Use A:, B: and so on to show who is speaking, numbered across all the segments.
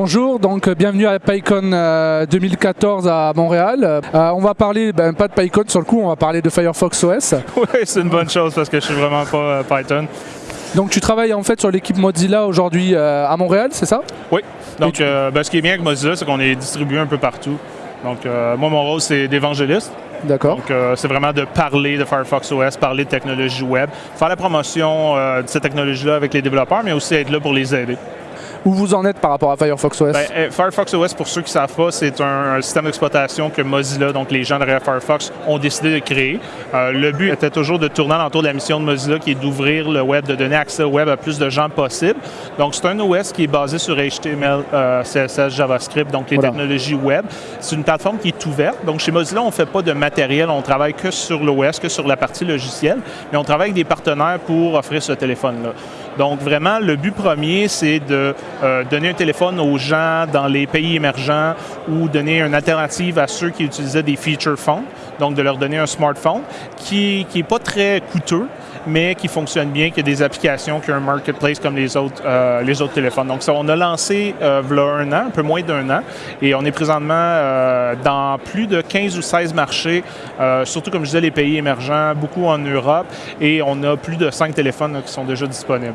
A: Bonjour, donc euh, bienvenue à PyCon euh, 2014 à Montréal. Euh, on va parler, ben, pas de PyCon sur le coup, on va parler de Firefox OS.
B: Oui, c'est une bonne chose parce que je suis vraiment pas euh, Python.
A: Donc tu travailles en fait sur l'équipe Mozilla aujourd'hui euh, à Montréal, c'est ça?
B: Oui. Donc,
A: tu-
B: euh, ben, ce qui est bien avec Mozilla, c'est qu'on est distribué un peu partout. Donc, euh, moi, mon rôle, c'est d'évangéliste.
A: D'accord.
B: Donc, euh, c'est vraiment de parler de Firefox OS, parler de technologie web, faire la promotion euh, de cette technologie-là avec les développeurs, mais aussi être là pour les aider.
A: Où vous en êtes par rapport à Firefox OS
B: Ben, euh, Firefox OS, pour ceux qui ne savent pas, c'est un, un système d'exploitation que Mozilla, donc les gens derrière Firefox, ont décidé de créer. Euh, le but était toujours de tourner autour de la mission de Mozilla, qui est d'ouvrir le web, de donner accès au web à plus de gens possible. Donc, c'est un OS qui est basé sur HTML, euh, CSS, JavaScript, donc les
A: Voilà.
B: technologies web. C'est une plateforme qui est ouverte. Donc, chez Mozilla, on ne fait pas de matériel, on travaille que sur l'OS, que sur la partie logicielle, mais on travaille avec des partenaires pour offrir ce téléphone-là. Donc, vraiment, le but premier, c'est de euh, donner un téléphone aux gens dans les pays émergents ou donner une alternative à ceux qui utilisaient des feature phones, donc de leur donner un smartphone qui n'est pas très coûteux, mais qui fonctionne bien, qui a des applications, qui a un marketplace comme les autres, euh, les autres téléphones. Donc, ça, on a lancé euh, v'là un an, un peu moins d'un an, et on est présentement euh, dans plus de 15 ou 16 marchés, euh, surtout, comme je disais, les pays émergents, beaucoup en Europe, et on a plus de 5 téléphones qui sont déjà disponibles.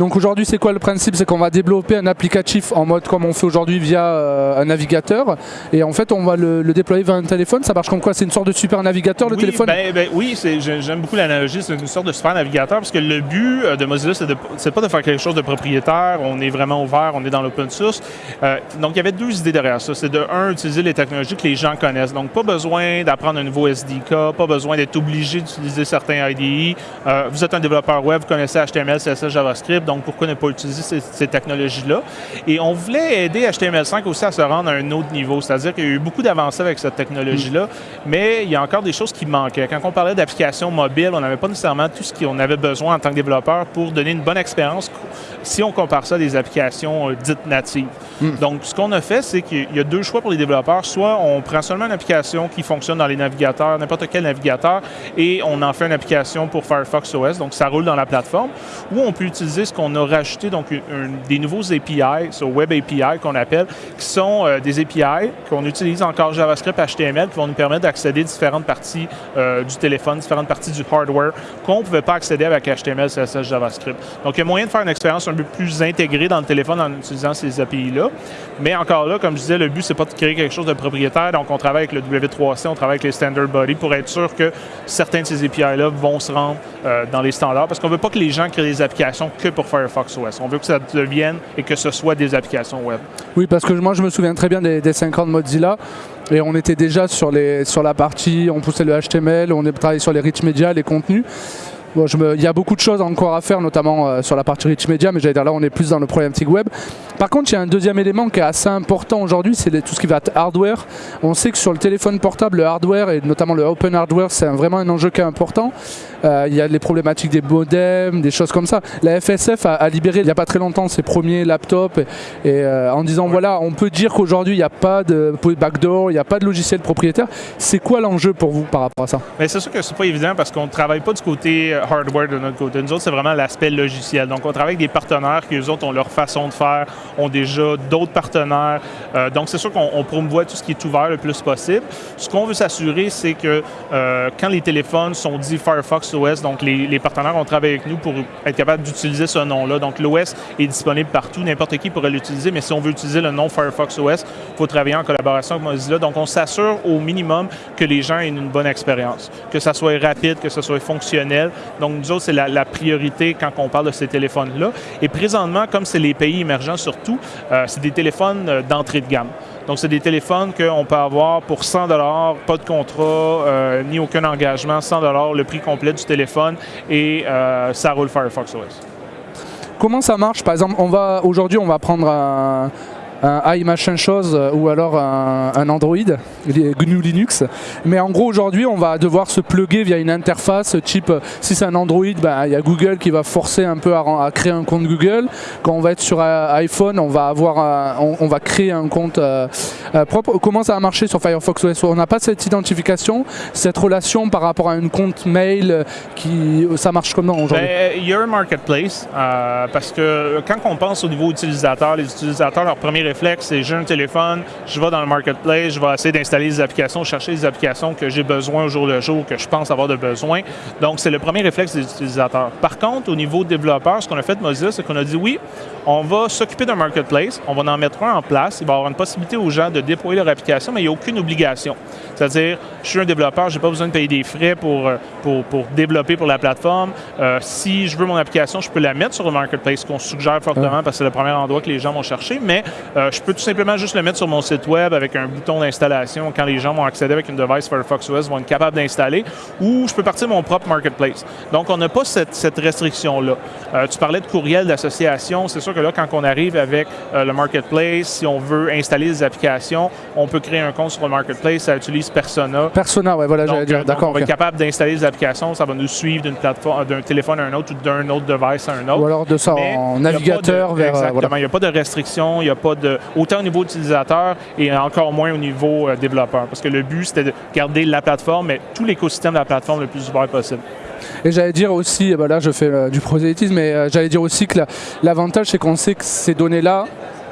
A: Donc aujourd'hui c'est quoi le principe? C'est qu'on va développer un applicatif en mode comme on fait aujourd'hui via euh, un navigateur et en fait on va le, le déployer vers un téléphone. Ça marche comme quoi? C'est une sorte de super navigateur le
B: oui,
A: téléphone?
B: ben, ben oui, j'aime beaucoup l'analogie. C'est une sorte de super navigateur parce que le but euh, de Mozilla, c'est pas de faire quelque chose de propriétaire. On est vraiment ouvert, on est dans l'open source. Euh, donc, il y avait deux idées derrière ça. C'est de, un, utiliser les technologies que les gens connaissent. Donc, pas besoin d'apprendre un nouveau SDK, pas besoin d'être obligé d'utiliser certains IDE. Euh, vous êtes un développeur web, vous connaissez HTML, CSS, JavaScript, donc pourquoi ne pas utiliser ces, technologies-là? Et on voulait aider HTML5 aussi à se rendre à un autre niveau. C'est-à-dire qu'il y a eu beaucoup d'avancées avec cette technologie-là, mais il y a encore des choses qui manquaient. Quand on parlait d'applications mobiles, on n'avait pas nécessairement tout ce qu'on avait besoin en tant que développeur pour donner une bonne expérience si on compare ça à des applications euh, dites natives. Donc, ce qu'on a fait, c'est qu'il y a deux choix pour les développeurs. Soit on prend seulement une application qui fonctionne dans les navigateurs, n'importe quel navigateur, et on en fait une application pour Firefox OS, donc ça roule dans la plateforme. Ou on peut utiliser ce qu'on a rajouté, donc une- une- des nouveaux API, ce Web API qu'on appelle, qui sont euh, des API qu'on utilise encore JavaScript, HTML, qui vont nous permettre d'accéder à différentes parties euh, du téléphone, différentes parties du hardware qu'on ne pouvait pas accéder avec HTML, CSS, JavaScript. Donc, il y a moyen de faire une expérience un peu plus intégrée dans le téléphone en utilisant ces API-là. Mais encore là, comme je disais, le but, c'est pas de créer quelque chose de propriétaire. Donc, on travaille avec le W3C, on travaille avec les Standard Body pour être sûr que certains de ces API-là vont se rendre euh, dans les standards. Parce qu'on veut pas que les gens créent des applications que pour Firefox OS. On veut que ça devienne et que ce soit des applications web.
A: Oui, parce que moi je me souviens très bien des, des 5 ans de Mozilla et on était déjà sur, les, sur la partie, on poussait le HTML, on est travaillé sur les rich media, les contenus. Il y a beaucoup de choses encore à faire, notamment euh, sur la partie rich media, mais j'allais dire là on est plus dans le problématique web. Par contre, il y a un deuxième élément qui est assez important aujourd'hui, c'est tout ce qui va être hardware. On sait que sur le téléphone portable, le hardware et notamment le open hardware, c'est vraiment un enjeu qui est important. Euh, il y a les problématiques des modems, des choses comme ça. La FSF a, libéré il n'y a pas très longtemps ses premiers laptops et, euh, en disant voilà, on peut dire qu'aujourd'hui il n'y a pas de backdoor, il n'y a pas de logiciel propriétaire. C'est quoi l'enjeu pour vous par rapport à ça?
B: C'est sûr que c'est pas évident parce qu'on ne travaille pas du côté hardware de notre côté. Nous autres, c'est vraiment l'aspect logiciel. Donc, on travaille avec des partenaires qui, eux autres, ont leur façon de faire, ont déjà d'autres partenaires. Euh, donc, c'est sûr qu'on on promouvoit tout ce qui est ouvert le plus possible. Ce qu'on veut s'assurer, c'est que euh, quand les téléphones sont dits Firefox OS, donc les, les partenaires ont travaillé avec nous pour être capable d'utiliser ce nom-là. Donc, l'OS est disponible partout. N'importe qui pourrait l'utiliser, mais si on veut utiliser le nom Firefox OS, il faut travailler en collaboration avec Mozilla. Donc, on s'assure au minimum que les gens aient une bonne expérience, que ça soit rapide, que ça soit fonctionnel. Donc, nous autres, c'est la, priorité quand on parle de ces téléphones-là. Et présentement, comme c'est les pays émergents surtout, euh, c'est des téléphones euh, d'entrée de gamme. Donc, c'est des téléphones qu'on peut avoir pour 100 pas de contrat, euh, ni aucun engagement, 100 le prix complet du téléphone, et ça roule Firefox OS.
A: Comment ça marche? Par exemple, aujourd'hui on va prendre un, un i machin chose euh, ou alors un, Android, GNU Linux. Mais en gros aujourd'hui on va devoir se plugger via une interface type euh, si c'est un Android, ben, il y a Google qui va forcer un peu à, créer un compte Google. Quand on va être sur euh, iPhone, on va avoir on, va créer un compte propre. Comment ça va marcher sur Firefox OS On n'a pas cette identification, cette relation par rapport à un compte mail qui ça marche comment aujourd'hui?
B: Ben, il y un marketplace parce que quand on pense au niveau utilisateur, les utilisateurs, leur premier réflexe, c'est j'ai un téléphone, je vais dans le marketplace, je vais essayer d'installer des applications, chercher des applications que j'ai besoin au jour le jour, que je pense avoir de besoin. Donc, c'est le premier réflexe des utilisateurs. Par contre, au niveau développeur, ce qu'on a fait de Mozilla, c'est qu'on a dit oui, on va s'occuper d'un marketplace, on va en mettre un en place, il va y avoir une possibilité aux gens de déployer leur application, mais il n'y a aucune obligation. C'est-à-dire, je suis un développeur, je n'ai pas besoin de payer des frais pour, euh, pour, pour développer pour la plateforme. Euh, si je veux mon application, je peux la mettre sur le marketplace, qu'on suggère fortement parce que c'est le premier endroit que les gens vont chercher, mais euh, je peux tout simplement juste le mettre sur mon site web avec un bouton d'installation quand les gens vont accéder avec une device Firefox OS, vont être capables d'installer, ou je peux partir de mon propre marketplace. Donc, on n'a pas cette, cette restriction-là. tu parlais de courriel d'association, c'est sûr que là, quand on arrive avec le marketplace, si on veut installer des applications, on peut créer un compte sur le marketplace, ça utilise Persona.
A: Persona, ouais, voilà, j'allais dire. D'accord.
B: On va être capable d'installer des applications, ça va nous suivre d'une plateforme, d'un téléphone à un autre ou d'un autre device à un autre.
A: Ou alors de ça en navigateur vers.
B: Euh, exactement. Il n'y a pas de restriction, il n'y a pas de. Autant au niveau utilisateur et encore moins au niveau euh, développeur. Parce que le but, c'était de garder la plateforme, mais tout l'écosystème de la plateforme le plus ouvert possible.
A: Et j'allais dire aussi, bah là je fais euh, du prosélytisme, mais j'allais dire aussi que l'avantage c'est qu'on sait que ces données-là,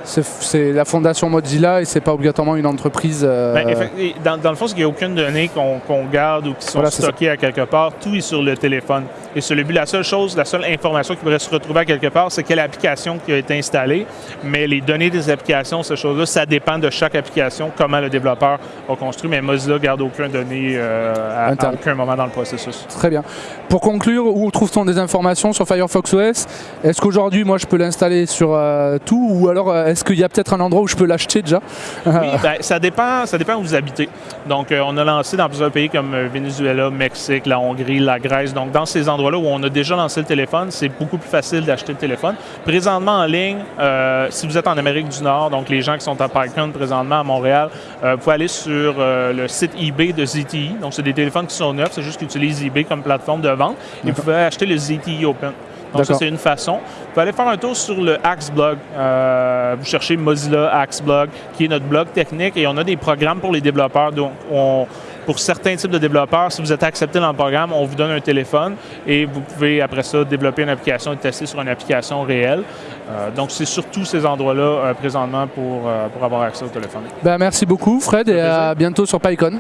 A: c'est la fondation Mozilla et c'est pas obligatoirement une entreprise. Euh,
B: ben, dans, le fond, il n'y a aucune donnée qu'on garde ou qui sont stockées à quelque part. Tout est sur le téléphone. Et sur le but, la seule chose, la seule information qui pourrait se retrouver à quelque part, c'est quelle application qui a été installée. Mais les données des applications, ces choses-là, ça dépend de chaque application, comment le développeur a construit. Mais Mozilla garde aucune donnée euh, à, aucun moment dans le processus.
A: Très bien. Pour conclure, où trouve-t-on des informations sur Firefox OS Est-ce qu'aujourd'hui, moi, je peux l'installer sur euh, tout ou alors est-ce qu'il y a peut-être un endroit où je peux l'acheter déjà?
B: Oui, ben, ça, dépend, ça dépend où vous habitez. Donc, euh, on a lancé dans plusieurs pays comme euh, Venezuela, Mexique, la Hongrie, la Grèce. Donc, dans ces endroits-là où on a déjà lancé le téléphone, c'est beaucoup plus facile d'acheter le téléphone. Présentement en ligne, euh, si vous êtes en Amérique du Nord, donc les gens qui sont à PyCon présentement à Montréal, vous pouvez aller sur le site eBay de ZTE. Donc, c'est des téléphones qui sont neufs, c'est juste qu'ils utilisent eBay comme plateforme de vente. Et vous pouvez acheter le ZTE Open. Donc ça, c'est une façon. Vous pouvez aller faire un tour sur le Axe Blog. Euh, vous cherchez Mozilla Axe Blog, qui est notre blog technique, et on a des programmes pour les développeurs. Donc, pour certains types de développeurs, si vous êtes accepté dans le programme, on vous donne un téléphone et vous pouvez après ça développer une application et tester sur une application réelle. Euh, donc, c'est surtout ces endroits-là euh, présentement pour, pour avoir accès au téléphone.
A: Ben, merci beaucoup, Fred, et à bientôt sur PyCon.